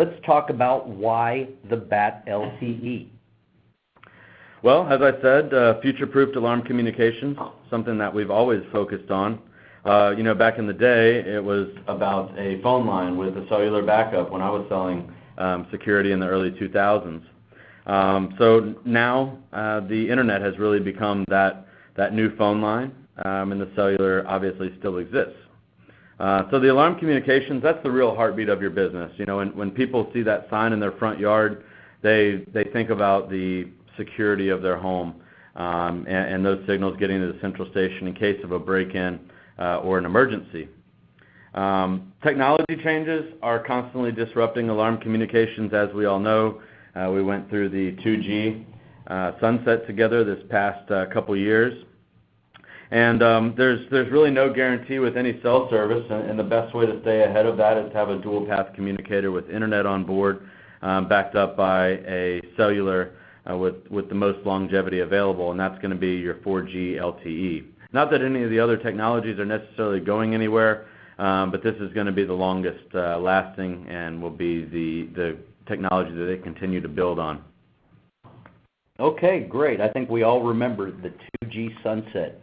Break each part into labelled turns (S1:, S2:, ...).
S1: let's talk about why the BAT LTE.
S2: Well, as I said, uh, future-proofed alarm communications, something that we've always focused on. Uh, you know, back in the day, it was about a phone line with a cellular backup when I was selling um, security in the early 2000s. Um, so now, uh, the internet has really become that that new phone line, um, and the cellular obviously still exists. Uh, so the alarm communications, that's the real heartbeat of your business. You know, when people see that sign in their front yard, they think about the security of their home, um, and those signals getting to the central station in case of a break-in uh, or an emergency. Um, technology changes are constantly disrupting alarm communications, as we all know. Uh, we went through the 2G sunset together this past couple years. Um, there's there's really no guarantee with any cell service, and the best way to stay ahead of that is to have a dual path communicator with internet on board, um, backed up by a cellular, uh, with the most longevity available, and that's gonna be your 4G LTE. Not that any of the other technologies are necessarily going anywhere, um, but this is gonna be the longest uh, lasting and will be the technology that they continue to build on.
S1: Okay, great. I think we all remember the 2G sunset.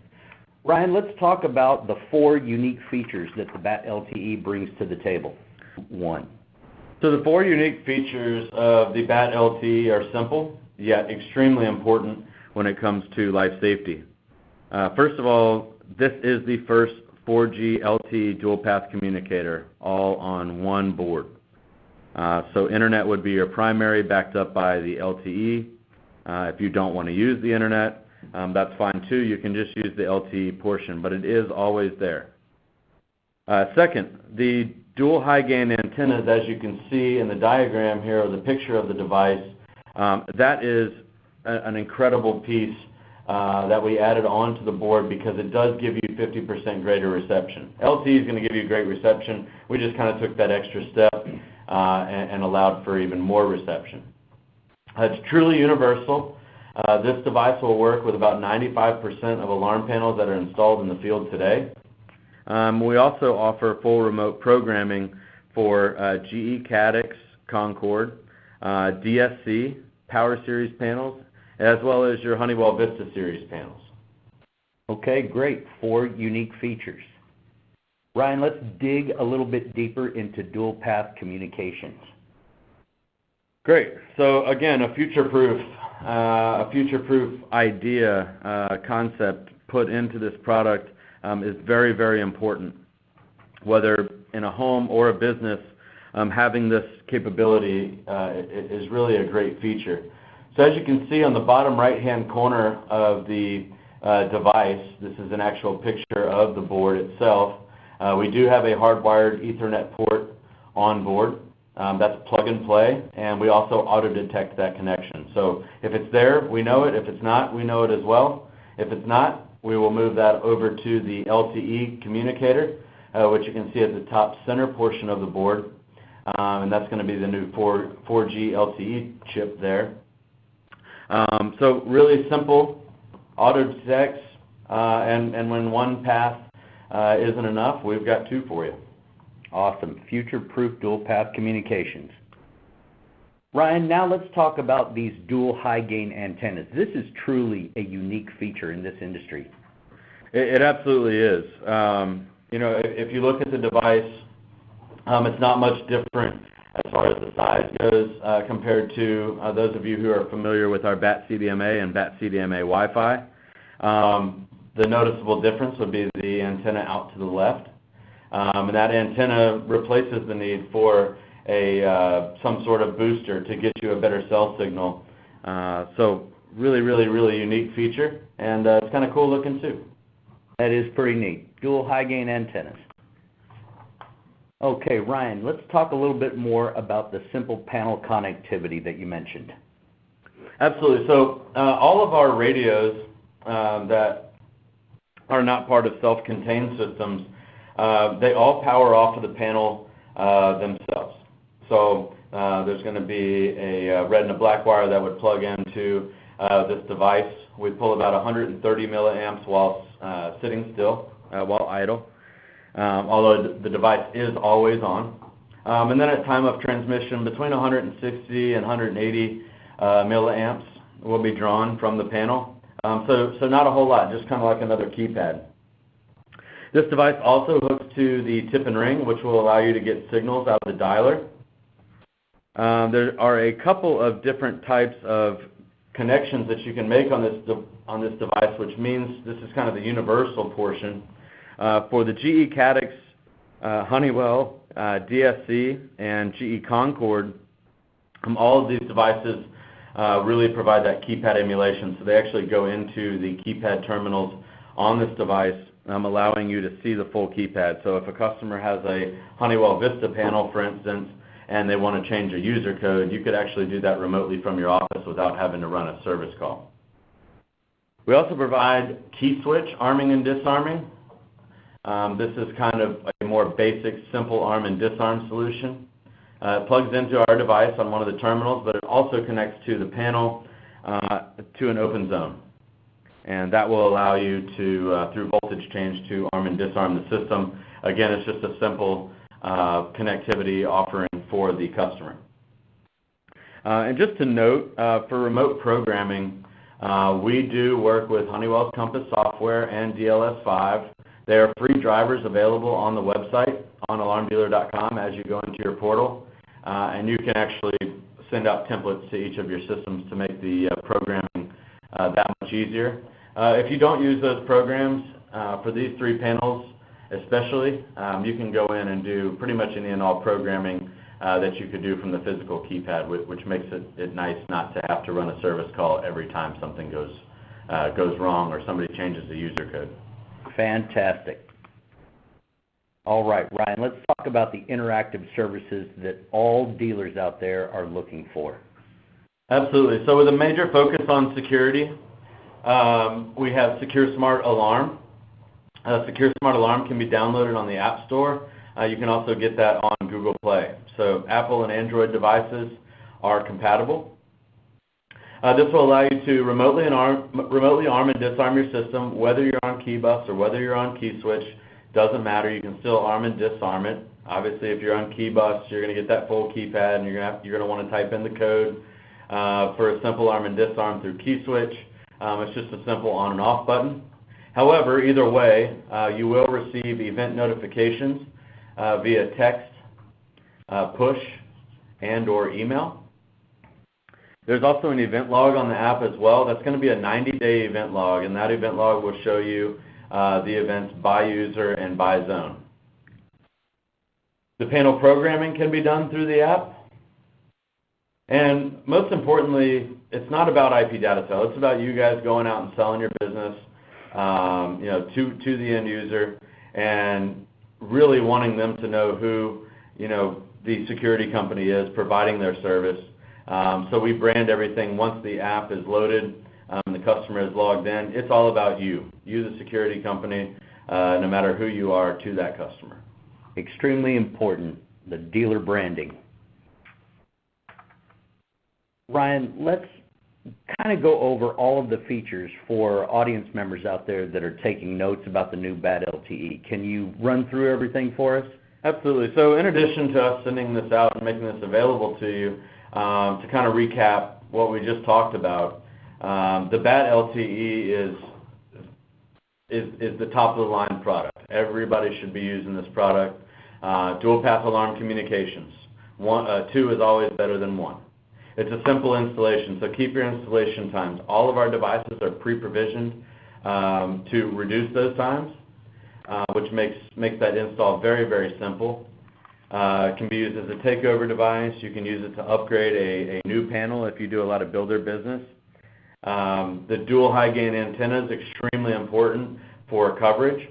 S1: Ryan, let's talk about the four unique features that the BAT LTE brings to the table. One.
S2: So the four unique features of the BAT LTE are simple, yet extremely important when it comes to life safety. Uh, first of all, this is the first 4G LTE dual path communicator all on one board. Uh, so internet would be your primary, backed up by the LTE. Uh, if you don't wanna use the internet, Um, that's fine too. You can just use the LTE portion, but it is always there. Uh, second, the dual high gain antennas, as you can see in the diagram here or the picture of the device, um, that is an incredible piece uh, that we added onto the board because it does give you 50% greater reception. LTE is gonna give you great reception. We just kinda took that extra step uh, and allowed for even more reception. It's truly universal. Uh, this device will work with about 95% of alarm panels that are installed in the field today. Um, we also offer full remote programming for uh, GE Caddx Concord, uh, DSC Power Series panels, as well as your Honeywell Vista Series panels.
S1: Okay, great. Four unique features. Ryan, let's dig a little bit deeper into dual path communications.
S2: Great. So again, a future-proof Uh, idea, uh, concept put into this product um, is very, very important. Whether in a home or a business, um, having this capability uh, is really a great feature. So as you can see on the bottom right-hand corner of the device, this is an actual picture of the board itself. We do have a hardwired Ethernet port on board, Um, that's plug and play, and we also auto-detect that connection. So if it's there, we know it. If it's not, we know it as well. If it's not, we will move that over to the LTE communicator, uh, which you can see at the top center portion of the board. Um, and that's gonna be the new 4G LTE chip there. Um, so really simple, auto-detects, uh, and when one path uh, isn't enough, we've got two for you.
S1: Awesome. Future-proof dual path communications. Ryan, now let's talk about these dual high gain antennas. This is truly a unique feature in this industry.
S2: It absolutely is. Um, you know, if you look at the device, um, it's not much different as far as the size goes, uh, compared to uh, those of you who are familiar with our BAT-CDMA and BAT-CDMA Wi-Fi. Um, the noticeable difference would be the antenna out to the left. And that antenna replaces the need for a some sort of booster to get you a better cell signal. Uh so really really really unique feature, and it's kinda cool looking too.
S1: That is pretty neat. Dual high gain antennas. Okay, Ryan, let's talk a little bit more about the simple panel connectivity that you mentioned.
S2: Absolutely. So uh all of our radios that are not part of self-contained systems, Uh, they all power off of the panel uh, themselves. So uh there's gonna be a uh, red and a black wire that would plug into this device. We pull about 130 milliamps while sitting still, while idle, um, although the device is always on. Um, and then at time of transmission, between 160 and 180 milliamps will be drawn from the panel. Um, so not a whole lot, just kind of like another keypad. This device also hooks to the tip and ring, which will allow you to get signals out of the dialer. Um, there are a couple of different types of connections that you can make on this device, which means this is kind of the universal portion. Uh, for the GE Caddx, uh, Honeywell, uh, DSC, and GE Concord, um, all of these devices really provide that keypad emulation. So they actually go into the keypad terminals on this device, allowing you to see the full keypad. So if a customer has a Honeywell Vista panel, for instance, and they want to change a user code, you could actually do that remotely from your office without having to run a service call. We also provide key switch arming and disarming. Um, this is kind of a more basic, simple arm and disarm solution. Uh, it plugs into our device on one of the terminals, but it also connects to the panel uh, to an open zone. And that will allow you to, uh, through voltage change, to arm and disarm the system. Again, it's just a simple uh, connectivity offering for the customer. Uh, and just to note, for remote programming, we do work with Honeywell's Compass software and DLS5. There are free drivers available on the website, on alarmdealer.com, as you go into your portal. And you can actually send out templates to each of your systems to make the programming that much easier. Uh, if you don't use those programs uh, for these three panels, especially, um, you can go in and do pretty much any and all programming uh, that you could do from the physical keypad, which makes it nice not to have to run a service call every time something goes goes wrong or somebody changes the user code.
S1: Fantastic. All right, Ryan, let's talk about the interactive services that all dealers out there are looking for.
S2: Absolutely. So with a major focus on security, Um, we have Secure Smart Alarm. Uh, Secure Smart Alarm can be downloaded on the App Store. Uh, you can also get that on Google Play. So Apple and Android devices are compatible. Uh, this will allow you to remotely arm and disarm your system, whether you're on key bus or whether you're on key switch, doesn't matter. You can still arm and disarm it. Obviously, if you're on key bus, you're going to get that full keypad, and you're going to want to type in the code for a simple arm and disarm through key switch. Um, it's just a simple on and off button. However, either way, uh, you will receive event notifications uh, via text, uh, push, and/or email. There's also an event log on the app as well. That's going to be a 90-day event log, and that event log will show you the events by user and by zone. The panel programming can be done through the app. And most importantly, it's not about IPDatatel. It's about you guys going out and selling your business um, you know, to the end user and really wanting them to know who you know, the security company is providing their service. Um, so we brand everything. Once the app is loaded and the customer is logged in, it's all about you, you the security company, uh, no matter who you are to that customer.
S1: Extremely important, the dealer branding. Ryan, let's kind of go over all of the features for audience members out there that are taking notes about the new BAT LTE. Can you run through everything for us?
S2: Absolutely. So in addition to us sending this out and making this available to you, um, to kind of recap what we just talked about, um, the BAT LTE is is the top-of-the-line product. Everybody should be using this product. Uh, Dual-path alarm communications. Uh, two is always better than one. It's a simple installation, so keep your installation times. All of our devices are pre-provisioned um, to reduce those times, uh, which makes makes that install very, very simple. Uh, it can be used as a takeover device. You can use it to upgrade a new panel if you do a lot of builder business. Um, the dual high-gain antenna is extremely important for coverage.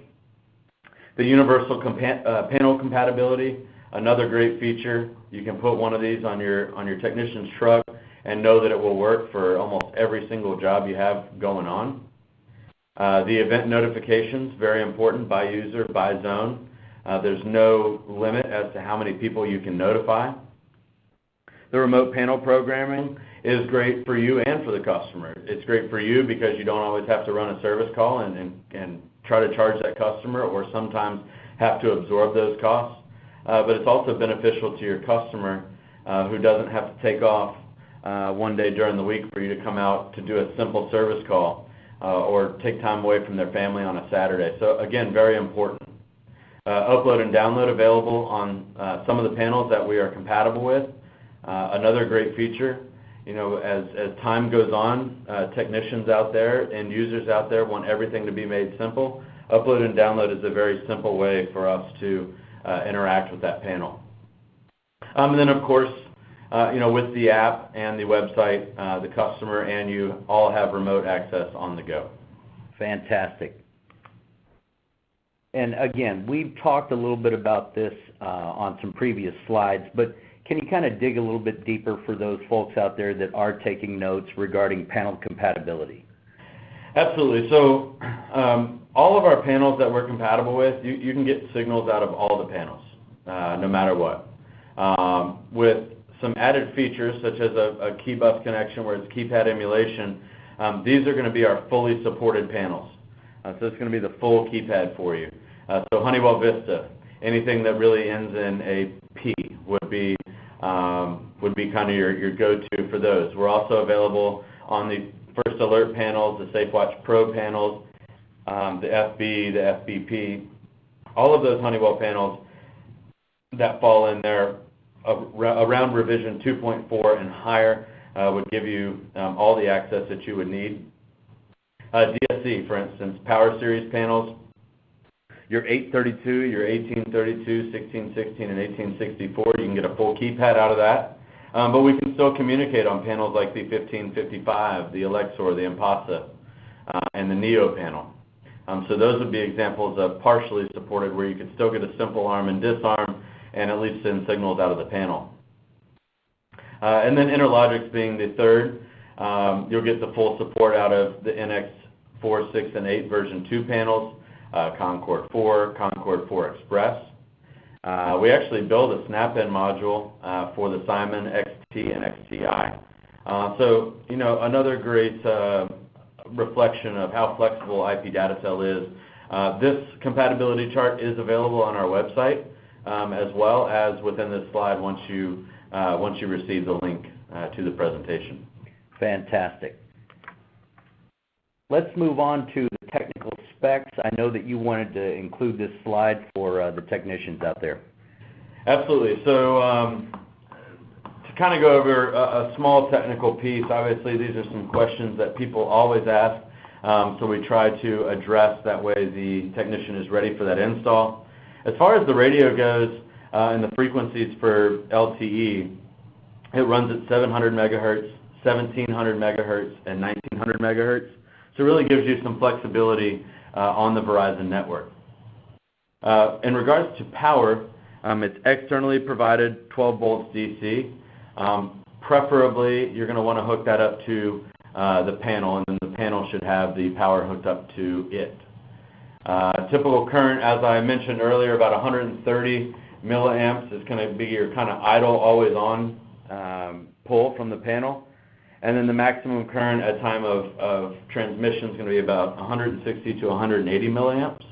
S2: The universal uh, panel compatibility, another great feature. You can put one of these on your on your technician's truck and know that it will work for almost every single job you have going on. Uh, the event notifications, very important by user, by zone. Uh, there's no limit as to how many people you can notify. The remote panel programming is great for you and for the customer. It's great for you because you don't always have to run a service call and try to charge that customer or sometimes have to absorb those costs. Uh, but it's also beneficial to your customer uh, who doesn't have to take off uh, one day during the week for you to come out to do a simple service call or take time away from their family on a Saturday. So again, very important. Upload and download available on some of the panels that we are compatible with. Another great feature, you know, as time goes on, technicians out there and users out there want everything to be made simple. Upload and download is a very simple way for us to Uh, interact with that panel. Um, and then, of course, uh, you know, with the app and the website, uh, the customer and you all have remote access on the go.
S1: Fantastic. And again, we've talked a little bit about this on some previous slides, but can you kind of dig a little bit deeper for those folks out there that are taking notes regarding panel compatibility?
S2: Absolutely. So, um, all of our panels that we're compatible with, you can get signals out of all the panels, uh, no matter what. Um, with some added features, such as a key bus connection, where it's keypad emulation, um, these are gonna be our fully supported panels. Uh, so it's gonna be the full keypad for you. Uh, so Honeywell Vista, anything that really ends in a P would be um would be kind of your go-to for those. We're also available on the First Alert panels, the SafeWatch Pro panels, um, the FB, the FBP. All of those Honeywell panels that fall in there around revision 2.4 and higher uh, would give you um, all the access that you would need. Uh, DSC, for instance, Power Series panels, your 832, your 1832, 1616, and 1864, you can get a full keypad out of that. Um, but we can still communicate on panels like the 1555, the Alexor, the Impassa, uh, and the Neo panel. Um, so those would be examples of partially supported, where you could still get a simple arm and disarm and at least send signals out of the panel. Uh, and then Interlogix being the third, um, you'll get the full support out of the NX 4, 6, and 8 version 2 panels, uh, Concord 4, Concord 4 Express. Uh, we actually built a snap-in module uh, for the Simon XT and XTi. Uh, so, you know, another great reflection of how flexible IPDatatel is. This compatibility chart is available on our website, um, as well as within this slide, once you uh once you receive the link to the presentation.
S1: Fantastic. Let's move on to specs. I know that you wanted to include this slide for uh, the technicians out there.
S2: Absolutely. So, um, to kind of go over a small technical piece, obviously, these are some questions that people always ask, um, so we try to address that way the technician is ready for that install. As far as the radio goes, uh, and the frequencies for LTE, it runs at 700 MHz, 1,700 MHz, and 1,900 MHz. So it really gives you some flexibility Uh, on the Verizon network. Uh, in regards to power, um, it's externally provided 12 volts DC. Um, preferably, you're gonna wanna hook that up to uh, the panel, and then the panel should have the power hooked up to it. Typical current, as I mentioned earlier, about 130 milliamps is gonna be your kind of idle, always-on um, pull from the panel. And then the maximum current at time of transmission is gonna be about 160 to 180 milliamps.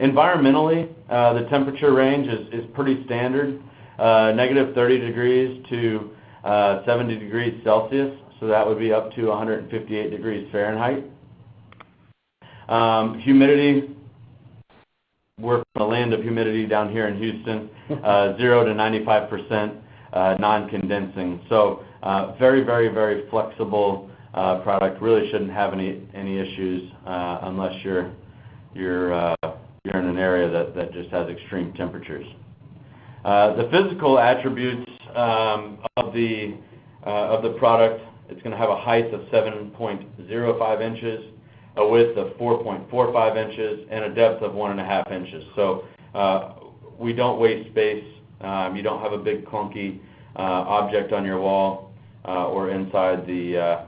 S2: Environmentally, uh, the temperature range is pretty standard, uh, -30 degrees to uh, 70 degrees Celsius, so that would be up to 158 degrees Fahrenheit. Um, humidity, we're from the land of humidity down here in Houston, 0%-95%, Uh, non-condensing. So, uh, very, very, very flexible uh, product. Really shouldn't have any any issues, unless you're in an area that just has extreme temperatures. The physical attributes um, of the uh of the product, it's gonna have a height of 7.05 inches, a width of 4.45 inches, and a depth of 1.5 inches. So, we don't waste space. Um, you don't have a big, clunky Uh, object on your wall, uh, or inside the uh,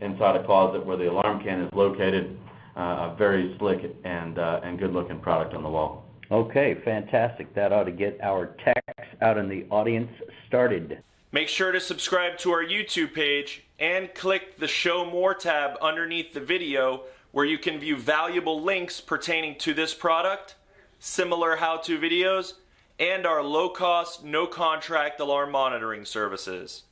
S2: inside a closet where the alarm can is located. A very slick and and good-looking product on the wall.
S1: Okay, fantastic. That ought to get our techs out in the audience started.
S3: Make sure to subscribe to our YouTube page and click the Show More tab underneath the video, where you can view valuable links pertaining to this product, similar how-to videos, and our low cost, no contract alarm monitoring services.